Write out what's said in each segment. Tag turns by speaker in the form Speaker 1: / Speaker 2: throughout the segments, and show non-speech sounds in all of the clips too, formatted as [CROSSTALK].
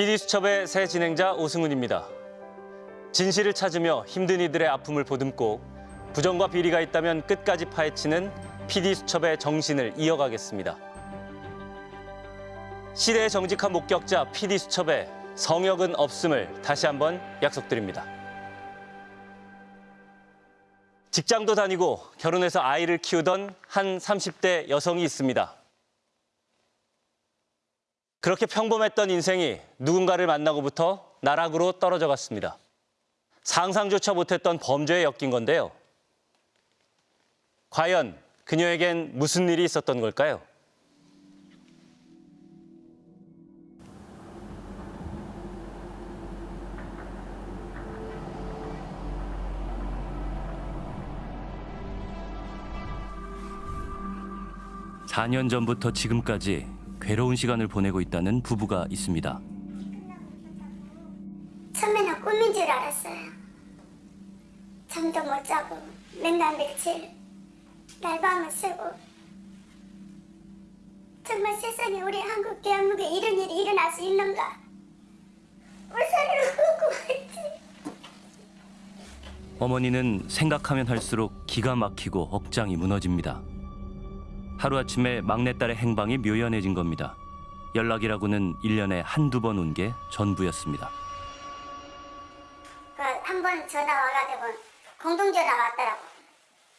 Speaker 1: PD수첩의 새 진행자 오승훈입니다. 진실을 찾으며 힘든 이들의 아픔을 보듬고 부정과 비리가 있다면 끝까지 파헤치는 PD수첩의 정신을 이어가겠습니다. 시대의 정직한 목격자 PD수첩의 성역은 없음을 다시 한번 약속드립니다. 직장도 다니고 결혼해서 아이를 키우던 한 30대 여성이 있습니다. 그렇게 평범했던 인생이 누군가를 만나고부터 나락으로 떨어져 갔습니다. 상상조차 못했던 범죄에 엮인 건데요. 과연 그녀에겐 무슨 일이 있었던 걸까요? 사년 전부터 지금까지 괴로운 시간을 보내고 있다는 부부가 있습니다.
Speaker 2: 처음에는 꿈인 줄 알았어요. 잠도 못 자고 맨날 며칠 날밤을 새고 정말 세상에 우리 한국 대한민국에 이런 일이 일어날 수 있는가? 울산으로 궁금했지.
Speaker 1: 어머니는 생각하면 할수록 기가 막히고 억장이 무너집니다. 하루아침에 막내딸의 행방이 묘연해진 겁니다. 연락이라고는 일년에 한두 번 온 게 전부였습니다.
Speaker 2: 그한번 전화 와가지고 공동전화 왔더라고.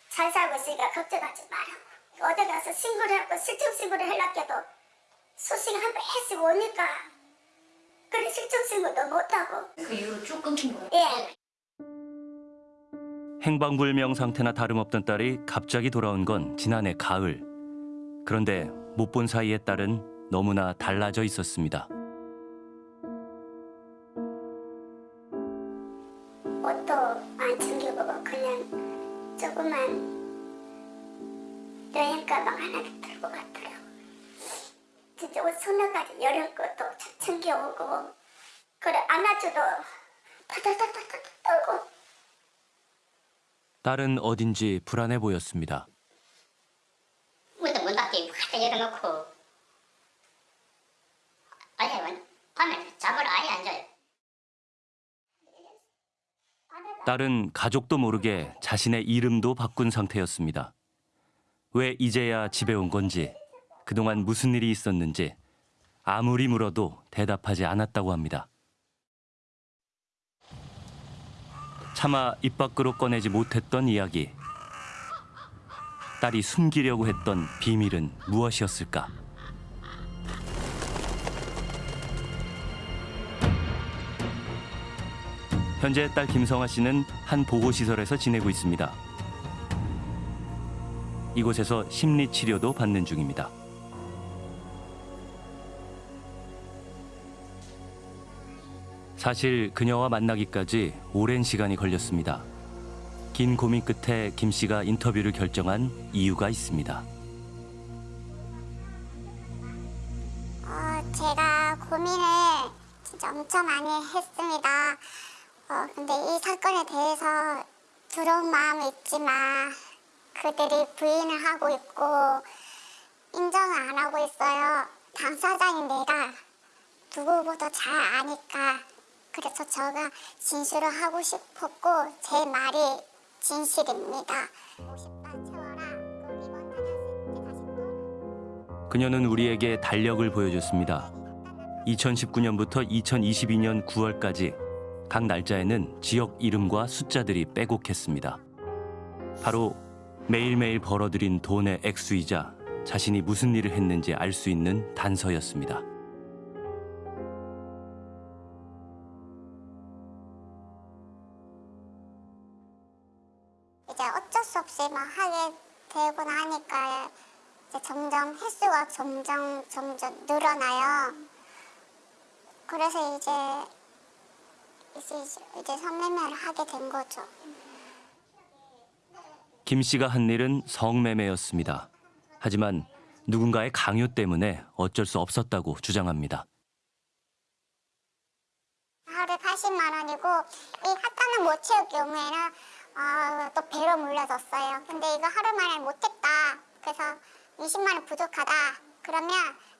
Speaker 2: 잘 살고 있으니까 걱정하지 마라. 어디 가서 신고를 하고 실종 신고를 하려고도 소식 한번 해주고 오니까 그래 실종 신고도 못하고
Speaker 3: 그 이후로 쭉 끊긴 거예요?
Speaker 2: 예.
Speaker 1: 행방불명 상태나 다름없던 딸이 갑자기 돌아온 건 지난해 가을. 그런데 못 본 사이에 딸은 너무나 달라져 있었습니다.
Speaker 2: 옷도 안 챙겨보고 그냥 조그만 여행 가방 하나 들고 갔더라고. 진짜 옷 손나가지 여름 것도 참 챙겨오고 그래 안아줘도 타타타타타 떨고
Speaker 1: 딸은 어딘지 불안해 보였습니다.
Speaker 4: 확 열어놓고 아예 밤에 잠을 아예 안 자요.
Speaker 1: 딸은 가족도 모르게 자신의 이름도 바꾼 상태였습니다. 왜 이제야 집에 온 건지, 그동안 무슨 일이 있었는지 아무리 물어도 대답하지 않았다고 합니다. 차마 입 밖으로 꺼내지 못했던 이야기. 딸이 숨기려고 했던 비밀은 무엇이었을까? 현재 딸 김성아 씨는 한 보호시설에서 지내고 있습니다. 이곳에서 심리 치료도 받는 중입니다. 사실 그녀와 만나기까지 오랜 시간이 걸렸습니다. 긴 고민 끝에 김 씨가 인터뷰를 결정한 이유가 있습니다.
Speaker 2: 어, 제가 고민을 진짜 엄청 많이 했습니다. 어, 근데 이 사건에 대해서 두려운 마음이 있지만 그들이 부인을 하고 있고 인정을 안 하고 있어요. 당사자인 내가 누구보다 잘 아니까 그래서 제가 진술을 하고 싶었고 제 말이 진실입니다. 50만 채워라. 그 리본 닫았을 때 다시 또
Speaker 1: 그녀는 우리에게 달력을 보여줬습니다. 2019년부터 2022년 9월까지 각 날짜에는 지역 이름과 숫자들이 빼곡했습니다. 바로 매일매일 벌어들인 돈의 액수이자 자신이 무슨 일을 했는지 알 수 있는 단서였습니다.
Speaker 2: 없이 막 하게 되고 나니까 점점 횟수가 점점 점점 늘어나요. 그래서 이제 이제 이제 성매매를 하게 된 거죠.
Speaker 1: 김 씨가 한 일은 성매매였습니다. 하지만 누군가의 강요 때문에 어쩔 수 없었다고 주장합니다.
Speaker 2: 하루에 80만 원이고 이 핫단을 못 채울 경우에는 아, 또 배로 물려줬어요. 근데 이거 하루 만에 못했다. 그래서 20만 원 부족하다. 그러면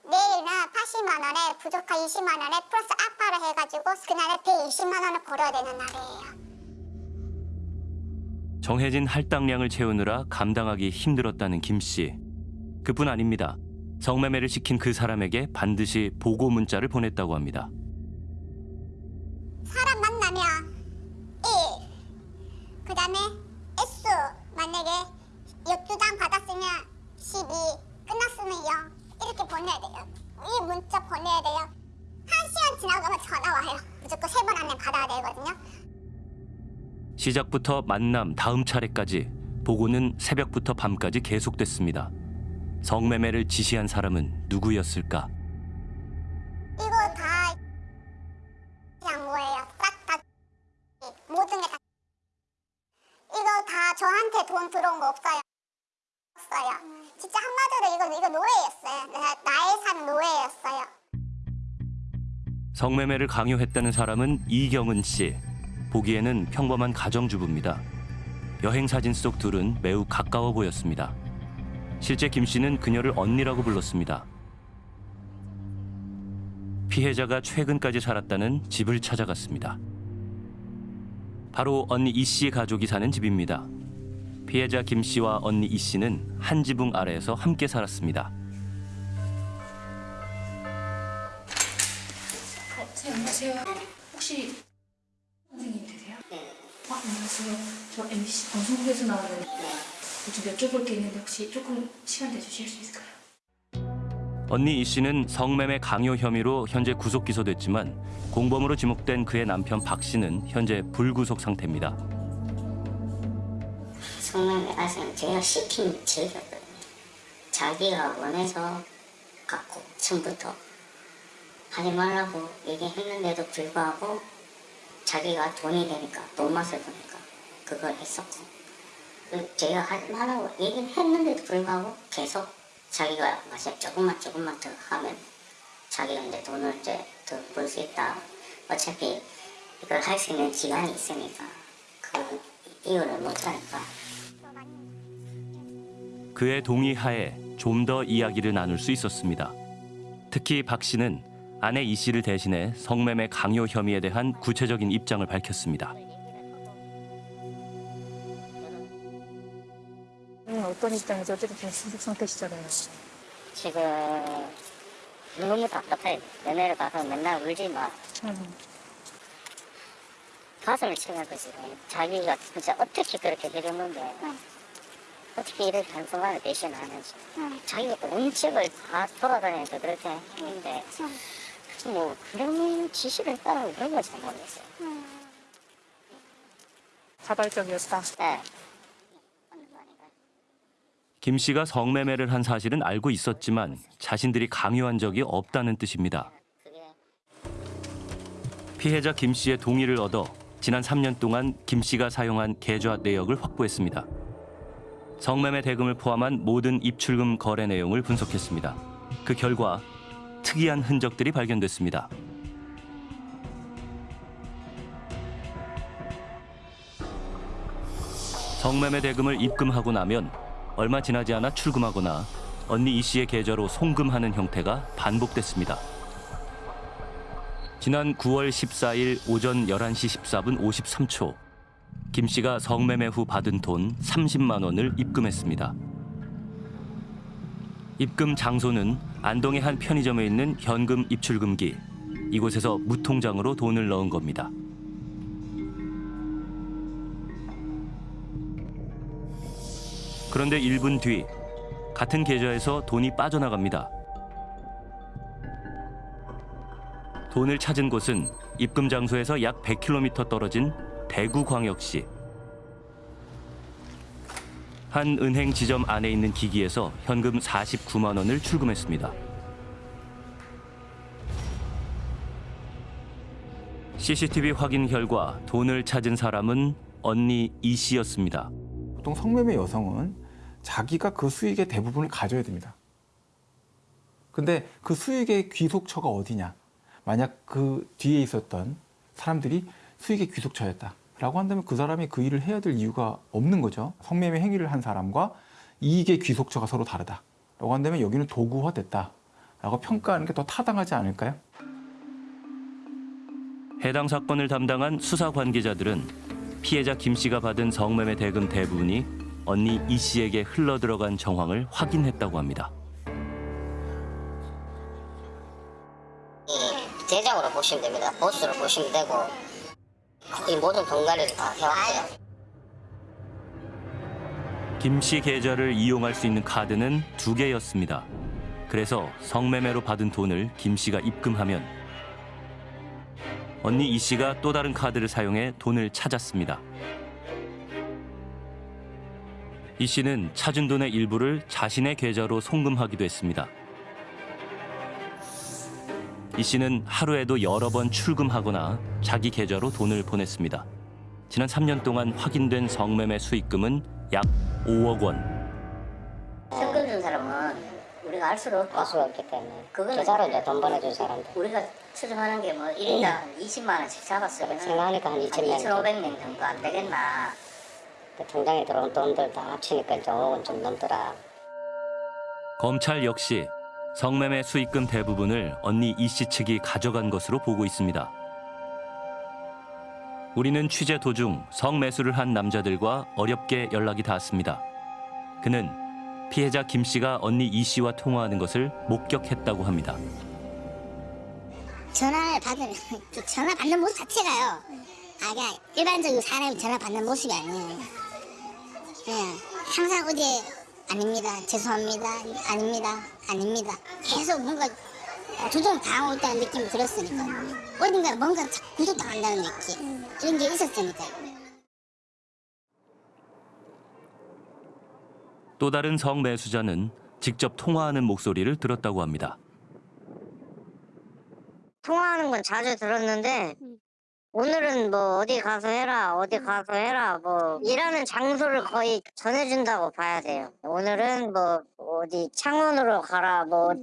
Speaker 2: 내일은 80만 원에 부족한 20만 원에 플러스 아파를 해가지고 그날에 120만 원을 벌어야 되는 날이에요.
Speaker 1: 정해진 할당량을 채우느라 감당하기 힘들었다는 김 씨. 그뿐 아닙니다. 성매매를 시킨 그 사람에게 반드시 보고 문자를 보냈다고 합니다.
Speaker 2: 사람 만나면 1, 그 다음에 S 만약에 12장 받았으면 12, 끝났으면 0 이렇게 보내야 돼요. 이 문자 보내야 돼요. 한 시간 지나가면 전화 와요. 무조건 세 번 안에 받아야 되거든요.
Speaker 1: 시작부터 만남 다음 차례까지 보고는 새벽부터 밤까지 계속됐습니다. 성매매를 지시한 사람은 누구였을까? 성매매를 강요했다는 사람은 이경은 씨. 보기에는 평범한 가정주부입니다. 여행 사진 속 둘은 매우 가까워 보였습니다. 실제 김 씨는 그녀를 언니라고 불렀습니다. 피해자가 최근까지 살았다는 집을 찾아갔습니다. 바로 언니 이 씨의 가족이 사는 집입니다. 피해자 김 씨와 언니 이 씨는 한 지붕 아래에서 함께 살았습니다.
Speaker 3: 안녕하세요. 혹시 선생님 되세요?
Speaker 4: 네.
Speaker 3: 아, 안녕하세요. 저 MBC 방송국에서 나오는 좀 여쭤볼 게 있는데 혹시 조금 시간 내주실 수 있을까요?
Speaker 1: 언니 이 씨는 성매매 강요 혐의로 현재 구속 기소됐지만 공범으로 지목된 그의 남편 박 씨는 현재 불구속 상태입니다.
Speaker 4: 성매매 가서는 제가 시킨 죄였거든요. 자기가 원해서 갖고 처음부터 하지 말라고 얘기했는데도 불구하고 자기가 돈이 되니까 돈 맛을 보니까 그걸 했었고 그 제가 하지 말라고 얘기를 했는데도 불구하고 계속 자기가 마시 조금만 조금만 더 하면 자기가 이제 돈을 이제 더 벌 수 있다. 어차피 이걸 할 수 있는 기간이 있으니까 그 이유를 못 하니까
Speaker 1: 그의 동의하에 좀 더 이야기를 나눌 수 있었습니다. 특히 박 씨는 아내 이 씨를 대신해 성매매 강요 혐의에 대한 구체적인 입장을 밝혔습니다.
Speaker 3: 음, 어떤 입장에서 어쨌든 불구속 상태시잖아요.
Speaker 4: 지금 너무 답답해. 연애를 가서 맨날 울지 마.
Speaker 3: 음,
Speaker 4: 가슴을 치는 거지. 자기가 진짜 어떻게 그렇게 해줬는데 어떻게 이렇게 단순간에 배신하는지. 자기가 온 집을 다 돌아다니면서 그렇게 했는데 뭐 그런 지시를 따르고 그런 걸잘 모르겠어요.
Speaker 3: 자발적이었다.
Speaker 4: 네.
Speaker 1: 김 씨가 성매매를 한 사실은 알고 있었지만 자신들이 강요한 적이 없다는 뜻입니다. 피해자 김 씨의 동의를 얻어 지난 3년 동안 김 씨가 사용한 계좌 내역을 확보했습니다. 성매매 대금을 포함한 모든 입출금 거래 내용을 분석했습니다. 그 결과 특이한 흔적들이 발견됐습니다. 성매매 대금을 입금하고 나면 얼마 지나지 않아 출금하거나 언니 이 씨의 계좌로 송금하는 형태가 반복됐습니다. 지난 9월 14일 오전 11시 14분 53초 김 씨가 성매매 후 받은 돈 30만 원을 입금했습니다. 입금 장소는 안동의 한 편의점에 있는 현금 입출금기. 이곳에서 무통장으로 돈을 넣은 겁니다. 그런데 1분 뒤 같은 계좌에서 돈이 빠져나갑니다. 돈을 찾은 곳은 입금 장소에서 약 100km 떨어진 대구광역시. 한 은행 지점 안에 있는 기기에서 현금 49만 원을 출금했습니다. CCTV 확인 결과 돈을 찾은 사람은 언니 이 씨였습니다.
Speaker 5: 보통 성매매 여성은 자기가 그 수익의 대부분을 가져야 됩니다. 근데 그 수익의 귀속처가 어디냐? 만약 그 뒤에 있었던 사람들이 수익의 귀속처였다. 라고 한다면 그 사람이 그 일을 해야 될 이유가 없는 거죠. 성매매 행위를 한 사람과 이익의 귀속처가 서로 다르다. 라고 한다면 여기는 도구화됐다. 라고 평가하는 게 더 타당하지 않을까요?
Speaker 1: 해당 사건을 담당한 수사 관계자들은 피해자 김 씨가 받은 성매매 대금 대부분이 언니 이 씨에게 흘러 들어간 정황을 확인했다고 합니다.
Speaker 4: 이 대장으로 보시면 됩니다. 보스로 보시면 되고 이 모든 동가리를 다 해왔어요.
Speaker 1: 김씨 계좌를 이용할 수 있는 카드는 두 개였습니다. 그래서 성매매로 받은 돈을 김 씨가 입금하면 언니 이 씨가 또 다른 카드를 사용해 돈을 찾았습니다. 이 씨는 찾은 돈의 일부를 자신의 계좌로 송금하기도 했습니다. 이 씨는 하루에도 여러 번 출금하거나 자기 계좌로 돈을 보냈습니다. 지난 3년 동안 확인된 성매매 수익금은 약 5억 원.
Speaker 4: 현금 준 사람은 우리가 알 수가 없고 알 수가 없기 때문에 그거는 계좌로 이제 돈 보내준 사람들. 우리가 추정하는 게 뭐 1인당 20만 원씩 잡았어요. 생각하니까 한 2천 2,500명 정도 안 되겠나. 통장에 들어온 돈들 다 합치니까 이제 5억은 좀 넘더라.
Speaker 1: 검찰 역시 성매매 수익금 대부분을 언니 이씨 측이 가져간 것으로 보고 있습니다. 우리는 취재 도중 성매수를 한 남자들과 어렵게 연락이 닿았습니다. 그는 피해자 김 씨가 언니 이 씨와 통화하는 것을 목격했다고 합니다.
Speaker 2: 전화를 그 전화 받는 모습 자체가요. 아, 그냥 일반적인 사람이 전화 받는 모습이 아니에요. 그냥 항상 어제 아닙니다. 죄송합니다. 아닙니다. 아닙니다. 계속 뭔가 조종 당하고 있다는 느낌이 들었으니까 어딘가 뭔가 구속당한다는 느낌 이런 게 있었으니까요.
Speaker 1: 또 다른 성매수자는 직접 통화하는 목소리를 들었다고 합니다.
Speaker 4: 통화하는 건 자주 들었는데 오늘은 뭐 어디 가서 해라 어디 가서 해라 뭐 일하는 장소를 거의 전해준다고 봐야 돼요. 오늘은 뭐 어디 창원으로 가라 뭐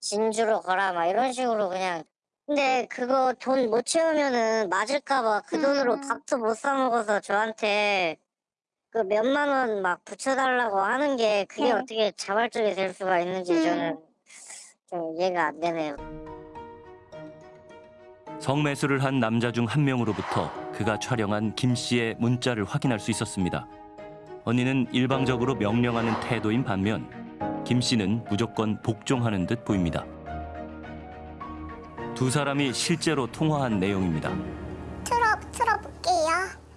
Speaker 4: 진주로 가라 막 이런 식으로 그냥. 근데 그거 돈 못 채우면은 맞을까봐 그 돈으로 밥도 못 사 먹어서 저한테 그 몇만 원 막 붙여달라고 하는 게 그게
Speaker 2: 네.
Speaker 4: 어떻게 자발적이 될 수가 있는지 저는 좀 이해가 안 되네요.
Speaker 1: 성매수를 한 남자 중 한 명으로부터 그가 촬영한 김 씨의 문자를 확인할 수 있었습니다. 언니는 일방적으로 명령하는 태도인 반면 김 씨는 무조건 복종하는 듯 보입니다. 두 사람이 실제로 통화한 내용입니다.
Speaker 2: 틀어 틀어볼게요.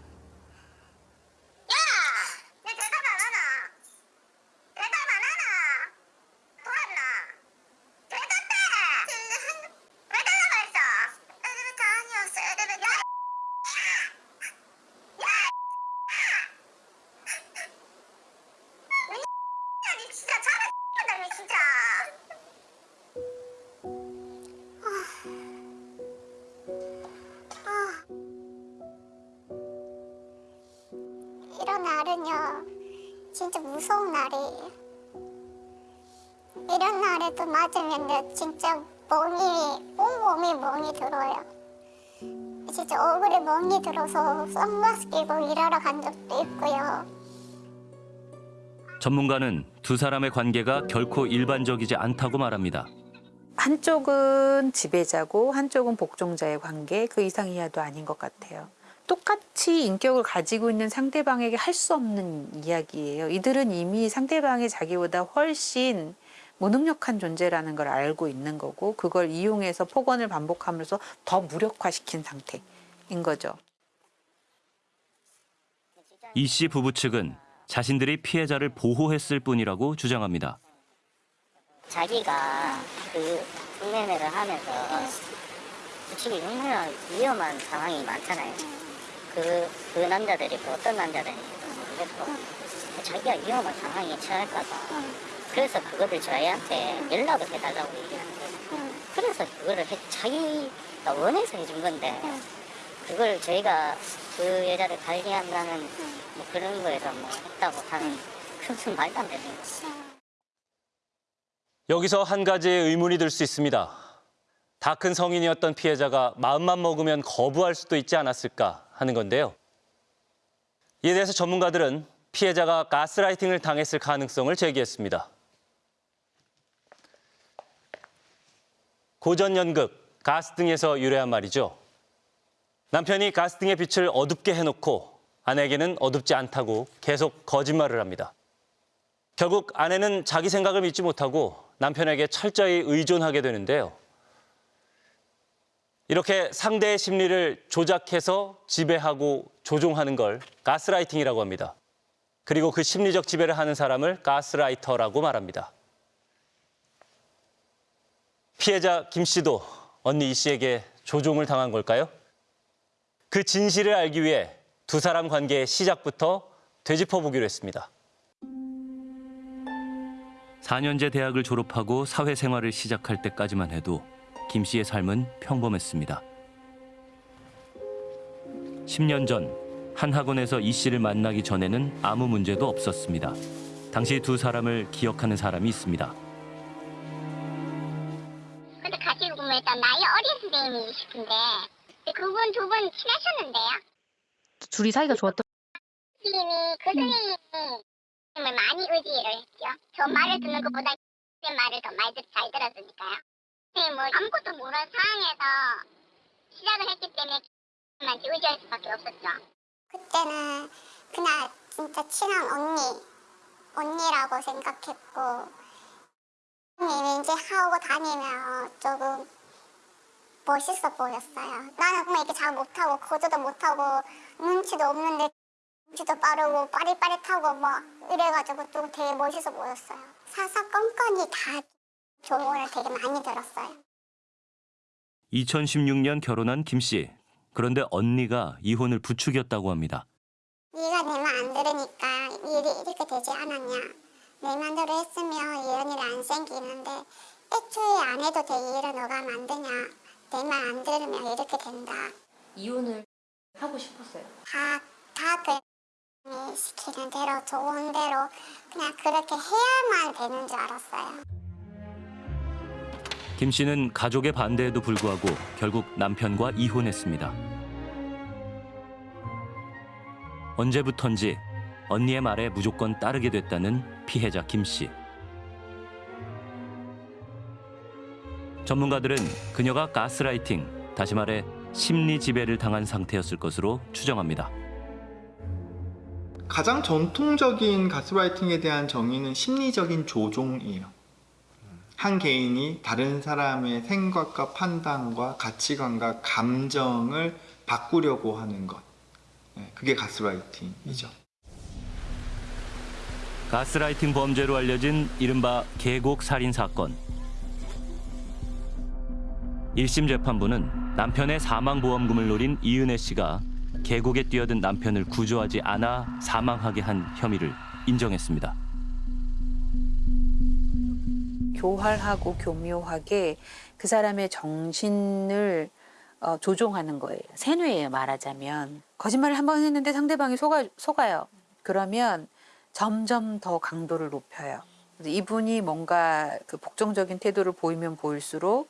Speaker 2: 무서운 날이에요. 이런 날에도 맞으면 진짜 멍이, 온몸이 멍이 들어요. 진짜 얼굴에 멍이 들어서 선글라스 끼고 일하러 간 적도 있고요.
Speaker 1: 전문가는 두 사람의 관계가 결코 일반적이지 않다고 말합니다.
Speaker 6: 한쪽은 지배자고 한쪽은 복종자의 관계 그 이상 이하도 아닌 것 같아요. 똑같이 인격을 가지고 있는 상대방에게 할 수 없는 이야기예요. 이들은 이미 상대방이 자기보다 훨씬 무능력한 존재라는 걸 알고 있는 거고 그걸 이용해서 폭언을 반복하면서 더 무력화시킨 상태인 거죠.
Speaker 1: 이 씨 부부 측은 자신들이 피해자를 보호했을 뿐이라고 주장합니다.
Speaker 4: 자기가 그 성매매를 하면서 솔직히 얼마나 위험한 상황이 많잖아요. 그, 그 남자들이 뭐 어떤 남자들인지도 모르겠고 자기가 위험한 상황에 처할까봐 그래서 그거를 저희한테 연락을 해달라고 얘기하는 거예요. 그래서 그거를 해, 자기가 원해서 해준 건데 그걸 저희가 그 여자를 관리한다는 뭐 그런 거에서 뭐 했다고 하는 그것은 [LAUGHS] 말도 안 되는 거죠.
Speaker 1: 여기서 한 가지의 의문이 들 수 있습니다. 다 큰 성인이었던 피해자가 마음만 먹으면 거부할 수도 있지 않았을까 하는 건데요. 이에 대해서 전문가들은 피해자가 가스라이팅을 당했을 가능성을 제기했습니다. 고전 연극 가스 등에서 유래한 말이죠. 남편이 가스 등의 빛을 어둡게 해놓고 아내에게는 어둡지 않다고 계속 거짓말을 합니다. 결국 아내는 자기 생각을 믿지 못하고 남편에게 철저히 의존하게 되는데요. 이렇게 상대의 심리를 조작해서 지배하고 조종하는 걸 가스라이팅이라고 합니다. 그리고 그 심리적 지배를 하는 사람을 가스라이터라고 말합니다. 피해자 김 씨도 언니 이 씨에게 조종을 당한 걸까요? 그 진실을 알기 위해 두 사람 관계의 시작부터 되짚어 보기로 했습니다. 4년제 대학을 졸업하고 사회생활을 시작할 때까지만 해도 김 씨의 삶은 평범했습니다. 10년 전 한 학원에서 이 씨를 만나기 전에는 아무 문제도 없었습니다. 당시 두 사람을 기억하는 사람이 있습니다.
Speaker 2: 근데 같이 일단 나이 어린 선생님이시던데 그분 두 분 친하셨는데요?
Speaker 3: 둘이 사이가 좋았던
Speaker 2: 선생님이 그 선생님을 많이 의지를 했죠. 저 말을 듣는 것보다 제 말을 더 많이 듣- 잘 들었으니까요. 선생님은 아무것도 모르는 상황에서 시작을 했기 때문에 만 의지할 수밖에 없었죠. 그때는 그냥 진짜 친한 언니, 언니라고 생각했고 왠지 하고 다니면 조금 멋있어 보였어요. 나는 그냥 이렇게 잘 못하고 거저도 못하고 눈치도 없는데 눈치도 빠르고 빠릿빠릿하고 막 이래가지고 좀 되게 멋있어 보였어요. 사사건건이 다 조언을 되게 많이 들었어요.
Speaker 1: 2016년 결혼한 김 씨. 그런데 언니가 이혼을 부추겼다고 합니다.
Speaker 2: 네가 내 말 안 들으니까 일이 이렇게 되지 않았냐. 내 맘대로 했으면 이런 일이 안 생기는데 애초에 안 해도 될 일을 너가 만드냐. 내 말 안 들으면 이렇게 된다.
Speaker 3: 이혼을 하고 싶었어요.
Speaker 2: 다, 다 그, 시키는 대로, 좋은 대로, 그냥 그렇게 해야만 되는 줄 알았어요.
Speaker 1: 김 씨는 가족의 반대에도 불구하고 결국 남편과 이혼했습니다. 언제부턴지 언니의 말에 무조건 따르게 됐다는 피해자 김 씨. 전문가들은 그녀가 가스라이팅, 다시 말해 심리 지배를 당한 상태였을 것으로 추정합니다.
Speaker 7: 가장 전통적인 가스라이팅에 대한 정의는 심리적인 조종이에요. 한 개인이 다른 사람의 생각과 판단과 가치관과 감정을 바꾸려고 하는 것. 네, 그게 가스라이팅이죠.
Speaker 1: 가스라이팅 범죄로 알려진 이른바 계곡 살인 사건. 1심 재판부는 남편의 사망 보험금을 노린 이은혜 씨가 계곡에 뛰어든 남편을 구조하지 않아 사망하게 한 혐의를 인정했습니다.
Speaker 6: 교활하고 교묘하게 그 사람의 정신을 어, 조종하는 거예요. 세뇌예요, 말하자면. 거짓말을 한 번 했는데 상대방이 속아, 속아요. 그러면 점점 더 강도를 높여요. 이분이 뭔가 그 복종적인 태도를 보이면 보일수록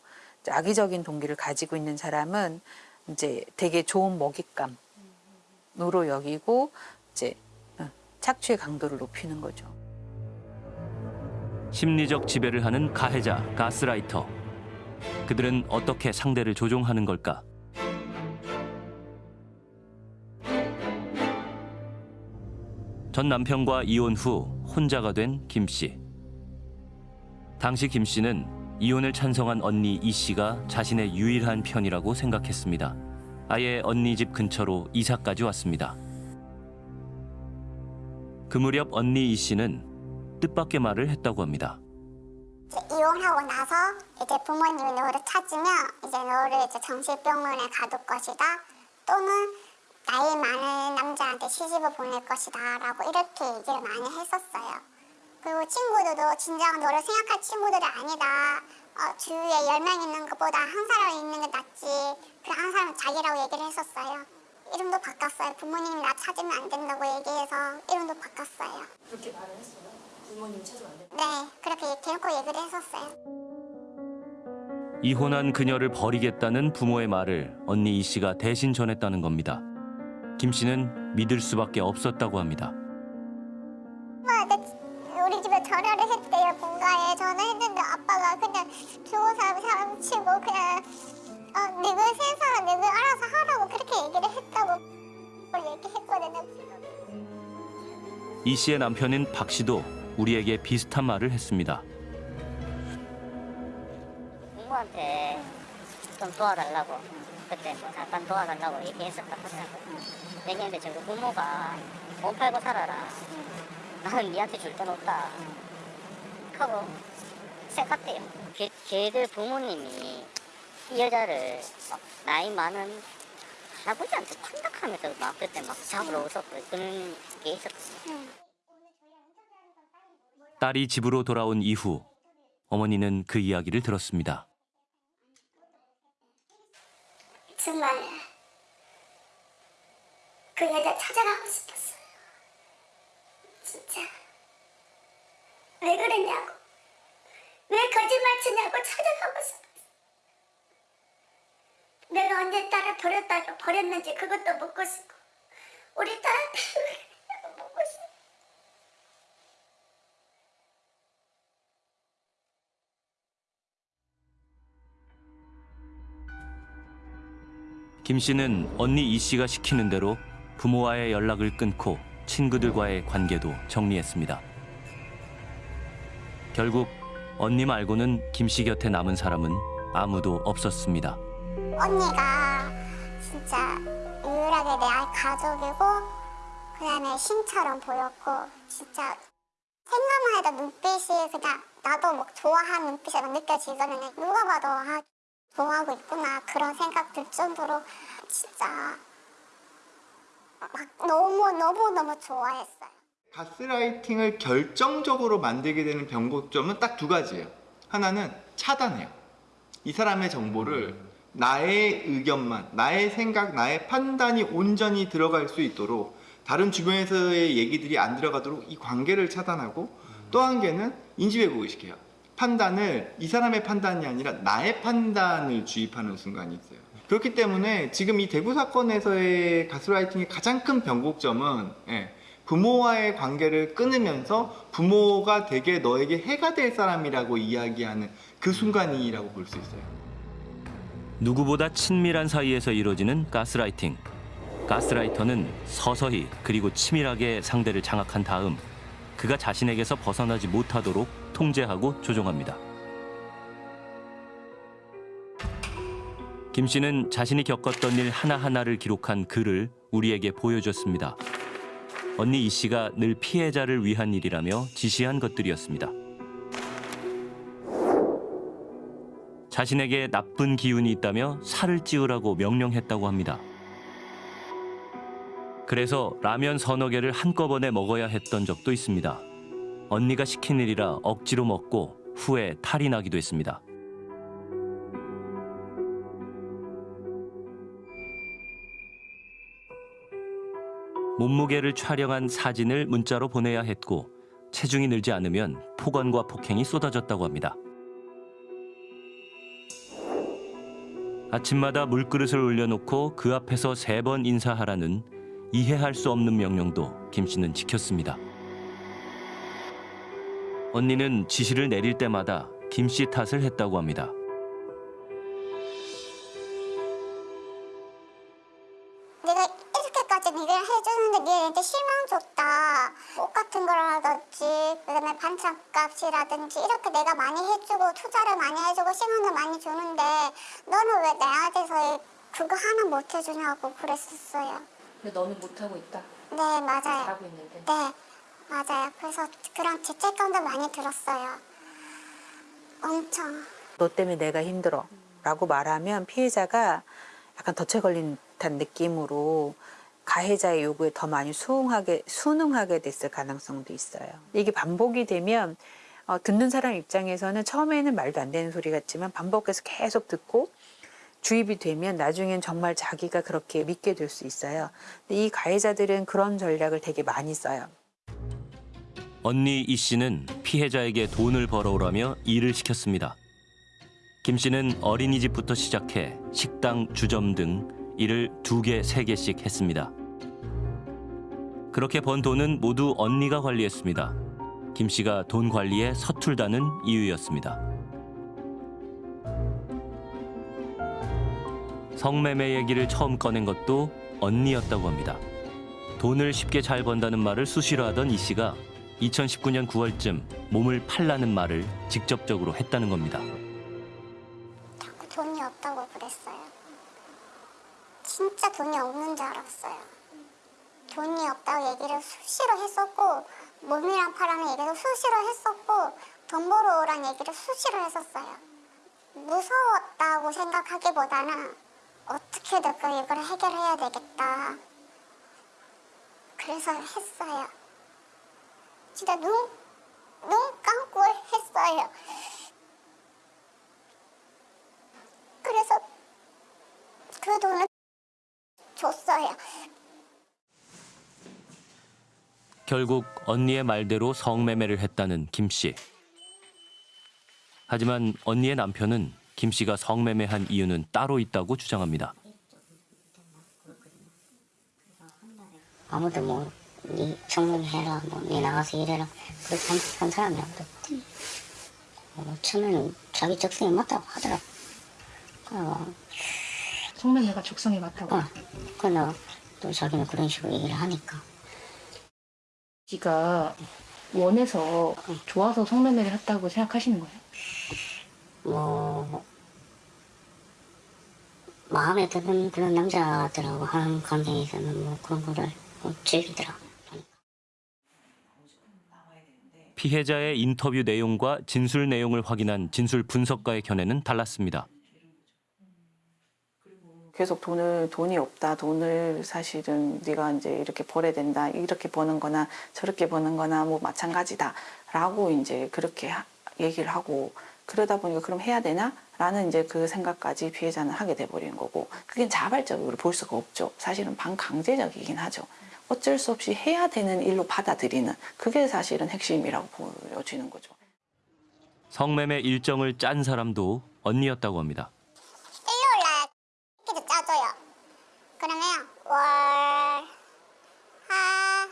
Speaker 6: 악의적인 동기를 가지고 있는 사람은 이제 되게 좋은 먹잇감으로 여기고 이제 어, 착취의 강도를 높이는 거죠.
Speaker 1: 심리적 지배를 하는 가해자, 가스라이터. 그들은 어떻게 상대를 조종하는 걸까? 전 남편과 이혼 후 혼자가 된 김 씨. 당시 김 씨는 이혼을 찬성한 언니 이 씨가 자신의 유일한 편이라고 생각했습니다. 아예 언니 집 근처로 이사까지 왔습니다. 그 무렵 언니 이 씨는 뜻밖의 말을 했다고 합니다.
Speaker 2: 이혼하고 나서 이제 부모님이 너를 찾으면 이제 너를 이제 정신병원에 가둘 것이다. 또는 나이 많은 남자한테 시집을 보낼 것이다. 라고 이렇게 얘기를 많이 했었어요. 그리고 친구들도 진작 너를 생각할 친구들이 아니다. 어, 주위에 열 명 있는 것보다 한 사람 있는 게 낫지. 그한 사람은 자기라고 얘기를 했었어요. 이름도 바꿨어요. 부모님이 나 찾으면 안 된다고 얘기해서 이름도 바꿨어요.
Speaker 3: 그렇게 말을 했어요? 부모님 찾으면 안 돼요?
Speaker 2: 네, 그렇게 대놓고 얘기를 했었어요.
Speaker 1: 이혼한 그녀를 버리겠다는 부모의 말을 언니 이 씨가 대신 전했다는 겁니다. 김 씨는 믿을 수밖에 없었다고 합니다.
Speaker 2: 엄마, 나 우리 집에 전화를 했대요, 본가에. 전화했는데 아빠가 그냥 주고사 사치고 그냥 어, 네가 세상 네가 알아서 하라고 그렇게 얘기를 했다고 얘기했거든요.
Speaker 1: 이 씨의 남편인 박 씨도 우리에게 비슷한 말을 했습니다.
Speaker 4: 부모한테 좀 도와달라고 그때 뭐 잠깐 도와달라고 얘기했었다 하잖아 얘기했는데 저그 부모가 못 팔고 살아라. 나는 니한테 줄 돈 없다. 하고 생각대요. 걔, 걔들 부모님이 이 여자를 막 나이 많은 할아버지한테 판dak하면서 막 그때 막 잡으러 오셨고 그런 게 있었거든요
Speaker 1: 딸이 집으로 돌아온 이후 어머니는 그 이야기를 들었습니다.
Speaker 2: 정말 그 여자 찾아가고 싶었어요. 진짜 왜 그랬냐고 왜 거짓말 치냐고 찾아가고 싶었어요. 내가 언제 딸을 버렸다고 버렸는지 그것도 묻고 싶고 우리 딸한테
Speaker 1: 김 씨는 언니 이 씨가 시키는 대로 부모와의 연락을 끊고 친구들과의 관계도 정리했습니다. 결국 언니 말고는 김 씨 곁에 남은 사람은 아무도 없었습니다.
Speaker 2: 언니가 진짜 유일하게 내 가족이고 그다음에 신처럼 보였고 진짜 생각만 해도 눈빛이 그냥 나도 막 좋아하는 눈빛이 막 느껴지거든요. 누가 봐도 아 좋아하고 있구나 그런 생각 들 정도로 진짜 막 너무 너무 너무 좋아했어요.
Speaker 7: 가스라이팅을 결정적으로 만들게 되는 변곡점은 딱 두 가지예요. 하나는 차단해요. 이 사람의 정보를 나의 의견만, 나의 생각, 나의 판단이 온전히 들어갈 수 있도록 다른 주변에서의 얘기들이 안 들어가도록 이 관계를 차단하고 또 한 개는 인지왜곡을 시켜요. 판단을 이 사람의 판단이 아니라 나의 판단을 주입하는 순간이 있어요. 그렇기 때문에 지금 이 대구 사건에서의 가스라이팅의 가장 큰 변곡점은 예, 부모와의 관계를 끊으면서 부모가 되게 너에게 해가 될 사람이라고 이야기하는 그 순간이라고 볼 수 있어요.
Speaker 1: 누구보다 친밀한 사이에서 이루어지는 가스라이팅. 가스라이터는 서서히 그리고 치밀하게 상대를 장악한 다음 그가 자신에게서 벗어나지 못하도록 통제하고 조종합니다. 김 씨는 자신이 겪었던 일 하나하나를 기록한 글을 우리에게 보여줬습니다. 언니 이 씨가 늘 피해자를 위한 일이라며 지시한 것들이었습니다. 자신에게 나쁜 기운이 있다며 살을 찌우라고 명령했다고 합니다. 그래서 라면 서너 개를 한꺼번에 먹어야 했던 적도 있습니다. 언니가 시킨 일이라 억지로 먹고 후에 탈이 나기도 했습니다. 몸무게를 촬영한 사진을 문자로 보내야 했고 체중이 늘지 않으면 폭언과 폭행이 쏟아졌다고 합니다. 아침마다 물그릇을 올려놓고 그 앞에서 세 번 인사하라는 이해할 수 없는 명령도 김 씨는 지켰습니다. 언니는 지시를 내릴 때마다 김 씨 탓을 했다고 합니다.
Speaker 2: 내가 이렇게까지 일을 해주는데 니한테 실망 줬다. 옷 같은 거라든지 그다음에 반찬값이라든지 이렇게 내가 많이 해주고 투자를 많이 해주고 시간을 많이 주는데 너는 왜 내한테서 그거 하나 못 해주냐고 그랬었어요.
Speaker 3: 근데 너는 못하고 있다.
Speaker 2: 네 맞아요.
Speaker 3: 잘하고 있는데.
Speaker 2: 네 맞아요. 그래서 그런 죄책감도 많이 들었어요. 엄청.
Speaker 6: 너 때문에 내가 힘들어. 라고 말하면 피해자가 약간 덫에 걸린 듯한 느낌으로 가해자의 요구에 더 많이 수긍하게, 순응하게 됐을 가능성도 있어요. 이게 반복이 되면 어, 듣는 사람 입장에서는 처음에는 말도 안 되는 소리 같지만 반복해서 계속 듣고 주입이 되면 나중엔 정말 자기가 그렇게 믿게 될 수 있어요. 근데 이 가해자들은 그런 전략을 되게 많이 써요.
Speaker 1: 언니 이 씨는 피해자에게 돈을 벌어오라며 일을 시켰습니다. 김 씨는 어린이집부터 시작해 식당, 주점 등 일을 두 개, 세 개씩 했습니다. 그렇게 번 돈은 모두 언니가 관리했습니다. 김 씨가 돈 관리에 서툴다는 이유였습니다. 성매매 얘기를 처음 꺼낸 것도 언니였다고 합니다. 돈을 쉽게 잘 번다는 말을 수시로 하던 이 씨가 2019년 9월쯤 몸을 팔라는 말을 직접적으로 했다는 겁니다.
Speaker 2: 자꾸 돈이 없다고 그랬어요. 진짜 돈이 없는 줄 알았어요. 돈이 없다고 얘기를 수시로 했었고 몸이랑 파라는 얘기도 수시로 했었고 돈 벌어 오란 얘기를 수시로 했었어요. 무서웠다고 생각하기보다는 어떻게든 그 이걸 해결해야 되겠다. 그래서 했어요. 진짜 눈, 눈 감고 했어요. 그래서 그 돈을 줬어요.
Speaker 1: 결국 언니의 말대로 성매매를 했다는 김 씨. 하지만 언니의 남편은 김 씨가 성매매한 이유는 따로 있다고 주장합니다.
Speaker 4: 아무도 뭐, 니 성공해라, 뭐, 니 나가서 일해라. 그렇게 한, 한 사람이 없대. 어, 처음에는 자기 적성에 맞다고 하더라고. 어,
Speaker 3: 성매매가 적성에 맞다고.
Speaker 4: 어, 그나 또 자기는 그런 식으로 얘기를 하니까.
Speaker 3: 지가 원해서 좋아서 성매매를 했다고 생각하시는 거예요?
Speaker 4: 뭐, 마음에 드는 그런 남자들하고 하는 관계에서는 뭐 그런 거를 뭐 즐기더라고.
Speaker 1: 피해자의 인터뷰 내용과 진술 내용을 확인한 진술 분석가의 견해는 달랐습니다.
Speaker 8: 계속 돈을 돈이 없다. 돈을 사실은 네가 이제 이렇게 벌어야 된다. 이렇게 버는 거나 저렇게 버는 거나 뭐 마찬가지다 라고 이제 그렇게 하- 얘기를 하고 그러다 보니까 그럼 해야 되나? 라는 이제 그 생각까지 피해자는 하게 돼 버리는 거고 그게 자발적으로 볼 수가 없죠. 사실은 반강제적이긴 하죠 어쩔 수 없이 해야 되는 일로 받아들이는 그게 사실은 핵심이라고 보여지는 거죠
Speaker 1: 성매매 일정을 짠 사람도 언니였다고 합니다.
Speaker 2: 일요일 날 스케줄 짜줘요. 그러면 월, 하,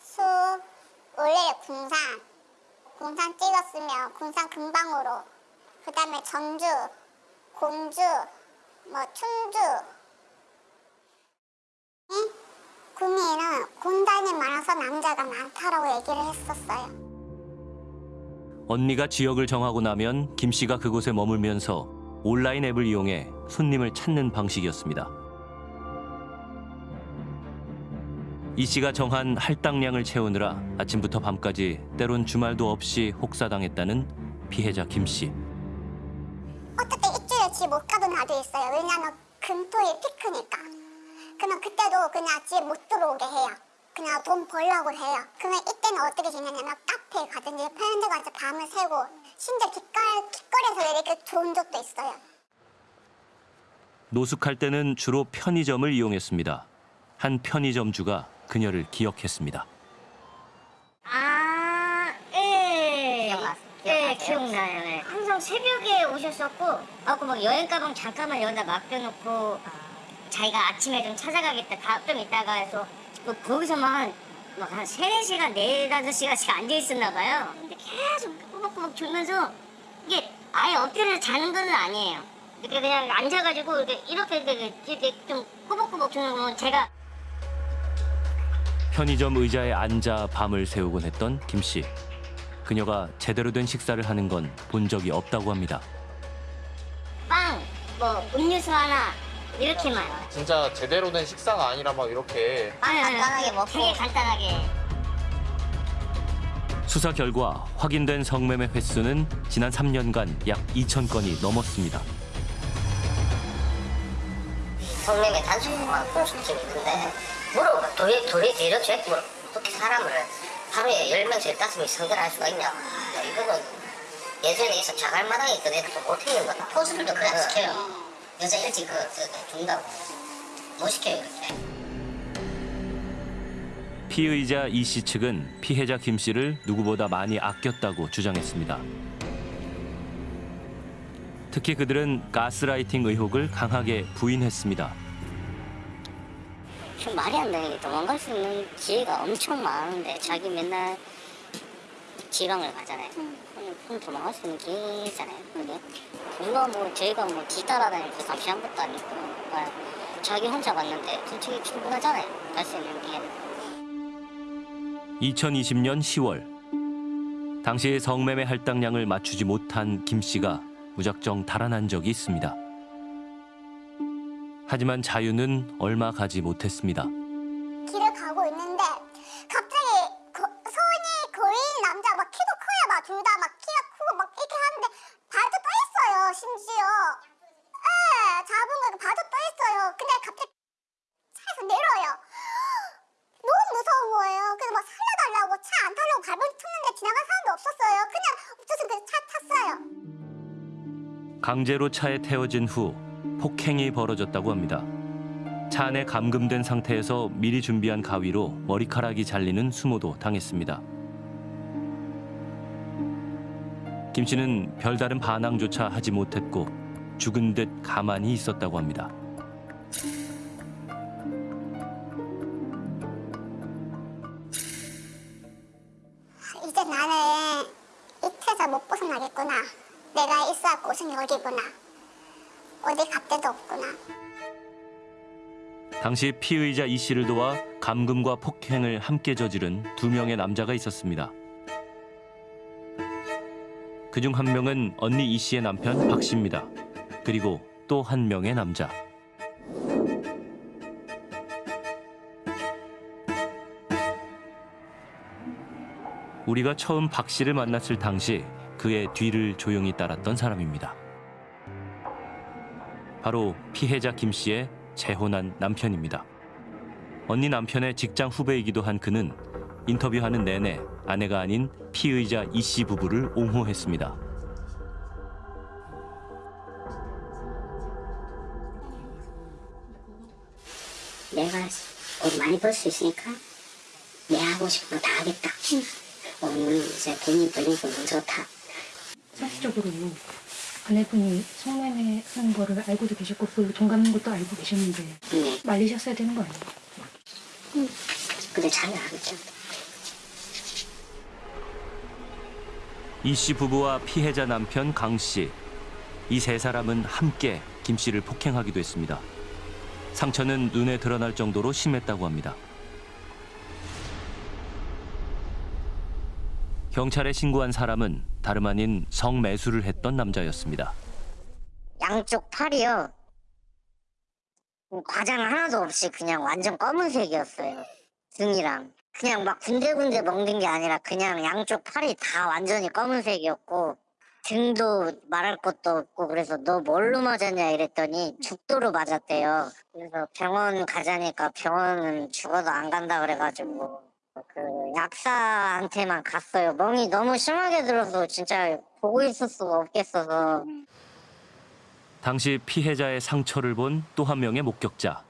Speaker 2: 수, 월요일 군산. 군산 찍었으면 군산 금방으로. 그 다음에 전주, 공주, 뭐 충주. 응? 구미에는 군단이 많아서 남자가 많다라고 얘기를 했었어요.
Speaker 1: 언니가 지역을 정하고 나면 김 씨가 그곳에 머물면서 온라인 앱을 이용해 손님을 찾는 방식이었습니다. 이 씨가 정한 할당량을 채우느라 아침부터 밤까지 때론 주말도 없이 혹사당했다는 피해자 김 씨.
Speaker 2: 어떻게 일주일에 집 못 가던 날도 있어요. 왜냐면 금토일 피크니까. 그러면 그때도 그냥 집 못 들어오게 해요. 그냥 돈 벌려고 해요. 그러면 이때는 어떻게 지내냐면 카페에 가든지 편의점 가서 밤을 새고 심지어 길거리, 길거리에서 이렇게 들어온 적도 있어요.
Speaker 1: 노숙할 때는 주로 편의점을 이용했습니다. 한 편의점주가 그녀를 기억했습니다.
Speaker 4: 아, 예. 예, 기억나요. 예. 항상 새벽에 오셨었고, 아고 막 여행 가방 잠깐만 여기다 맡겨놓고, 자기가 아침에 좀 찾아가겠다, 다, 좀 있다가 해서, 뭐 거기서만 막한 세네 시간, 네 다섯 시간씩 앉아 있었나 봐요. 근데 계속 꾸벅꾸벅 졸면서, 이게 아예 엎드려 자는 건 아니에요. 이렇게 그냥 앉아가지고, 이렇게, 이렇게, 이렇게, 이렇게 좀 꾸벅꾸벅 졸는 거면 제가
Speaker 1: 편의점 의자에 앉아 밤을 새우곤 했던 김 씨. 그녀가 제대로 된 식사를 하는 건 본 적이 없다고 합니다.
Speaker 4: 빵, 뭐 음료수 하나, 이렇게만.
Speaker 9: 진짜 제대로 된 식사가 아니라 막 이렇게.
Speaker 4: 간단하게 먹고. 되게 간단하게.
Speaker 1: 수사 결과 확인된 성매매 횟수는 지난 3년간 약 2천 건이 넘었습니다.
Speaker 4: 성매매 단속만 공수팀이 근데 물어봐 도리 도리 죄 물어 어떻게 사람을 하루에 열 명씩 다섯 명 상대할 수가 있냐. 야, 이거는 예전에 있어 자갈마당에 있던 애들도 못하는 거다 포수들도 그래 안 시켜요 여자 일찍 그, 그 준다고 못 시켜요 이렇게
Speaker 1: 피의자 이 씨 측은 피해자 김 씨를 누구보다 많이 아꼈다고 주장했습니다. 특히 그들은 가스라이팅 의혹을 강하게 부인했습니다.
Speaker 4: 좀 말이 안 되는 게 도망갈 수 있는 기회가 엄청 많은데 자기 맨날 지방을 가잖아요 손 도망갈 수 있는 길이잖아요. 근데 누가 뭐 저희가 뭐 뒤따라다닐 그 잡시한 것도 아니고 그러니까 자기 혼자 갔는데 솔직히 충분하잖아요. 갈 수 있는 게.
Speaker 1: 2020년 10월 당시 성매매 할당량을 맞추지 못한 김 씨가 무작정 달아난 적이 있습니다. 하지만 자유는 얼마 가지 못했습니다.
Speaker 2: 길을 가고 있는데
Speaker 1: 강제로 차에 태워진 후 폭행이 벌어졌다고 합니다. 차 안에 감금된 상태에서 미리 준비한 가위로 머리카락이 잘리는 수모도 당했습니다. 김 씨는 별다른 반항조차 하지 못했고 죽은 듯 가만히 있었다고 합니다.
Speaker 2: 이제 나는 이 태자 못 벗어나겠구나 내가 있어야 곳은 여기구나 어디 갈 데도 없구나
Speaker 1: 당시 피의자 이 씨를 도와 감금과 폭행을 함께 저지른 두 명의 남자가 있었습니다. 그중 한 명은 언니 이 씨의 남편 박 씨입니다. 그리고 또 한 명의 남자. 우리가 처음 박 씨를 만났을 당시 그의 뒤를 조용히 따랐던 사람입니다. 바로 피해자 김 씨의 재혼한 남편입니다. 언니 남편의 직장 후배이기도 한 그는 인터뷰하는 내내 아내가 아닌 피의자 이 씨 부부를 옹호했습니다.
Speaker 4: 내가 돈 많이 벌 수 있으니까 내 하고 싶은 거 다 하겠다. 오늘 이제 돈이 벌리고 너무 좋다.
Speaker 3: 사실적으로 아내분이 성매매 하는 거를 알고도 계셨고 그걸로 돈 갚는 것도 알고 계셨는데
Speaker 4: 네.
Speaker 3: 말리셨어야 되는 거 아니에요?
Speaker 4: 근데 잘 알았죠.
Speaker 1: 이씨 부부와 피해자 남편 강 씨. 이 세 사람은 함께 김 씨를 폭행하기도 했습니다. 상처는 눈에 드러날 정도로 심했다고 합니다. 경찰에 신고한 사람은 다름 아닌 성매수를 했던 남자였습니다.
Speaker 4: 양쪽 팔이요. 과장 하나도 없이 그냥 완전 검은색이었어요. 등이랑. 그냥 막 군데군데 먹는 게 아니라 그냥 양쪽 팔이 다 완전히 검은색이었고 등도 말할 것도 없고 그래서 너 뭘로 맞았냐 이랬더니 죽도로 맞았대요. 그래서 병원 가자니까 병원은 죽어도 안 간다 그래가지고 그 약사한테만 갔어요. 멍이 너무 심하게 들어서 진짜 보고 있을 수가 없겠어서
Speaker 1: 당시 피해자의 상처를 본 또 한 명의 목격자,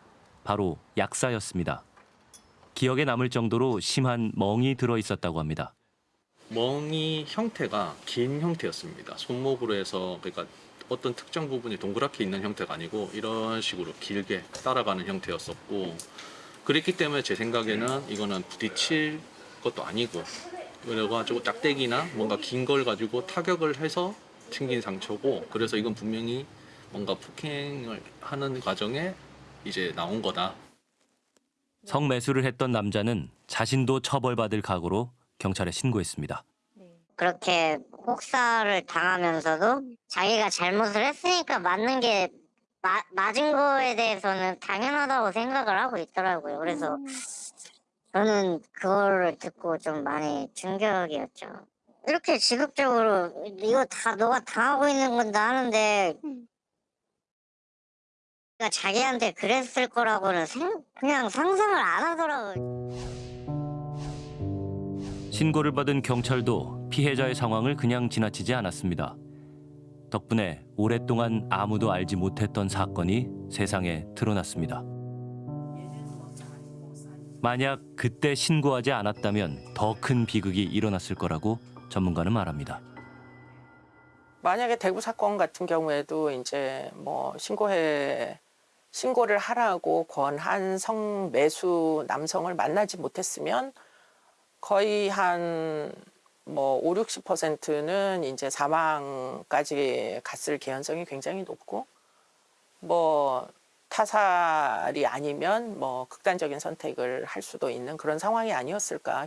Speaker 1: 바로 약사였습니다. 기억에 남을 정도로 심한 멍이 들어 있었다고 합니다.
Speaker 10: 멍이 형태가 긴 형태였습니다. 손목으로 해서 그러니까 어떤 특정 부분이 동그랗게 있는 형태가 아니고 이런 식으로 길게 따라가는 형태였었고 그랬기 때문에 제 생각에는 이거는 부딪힐 것도 아니고 그래가지고 짝대기나 뭔가 긴 걸 가지고 타격을 해서 생긴 상처고 그래서 이건 분명히 뭔가 폭행을 하는 과정에 이제 나온 거다.
Speaker 1: 성매수를 했던 남자는 자신도 처벌받을 각오로 경찰에 신고했습니다.
Speaker 4: 그렇게 혹사를 당하면서도 자기가 잘못을 했으니까 맞는 게 마- 맞은 거에 대해서는 당연하다고 생각을 하고 있더라고요. 그래서 저는 그거를 듣고 좀 많이 충격이었죠. 이렇게 지극적으로 이거 다 너가 당하고 있는 건다 하는데 그러니까 자기한테 그랬을 거라고는 생- 그냥 상상을 안 하더라고요.
Speaker 1: 신고를 받은 경찰도 피해자의 상황을 그냥 지나치지 않았습니다. 덕분에 오랫동안 아무도 알지 못했던 사건이 세상에 드러났습니다. 만약 그때 신고하지 않았다면 더 큰 비극이 일어났을 거라고 전문가는 말합니다.
Speaker 8: 만약에 대구 사건 같은 경우에도 이제 뭐 신고해 신고를 하라고 권한 성매수 남성을 만나지 못했으면 거의 한
Speaker 11: 뭐 5, 60%는 이제 사망까지 갔을 개연성이 굉장히 높고 뭐 타살이 아니면 뭐 극단적인 선택을 할 수도 있는 그런 상황이 아니었을까.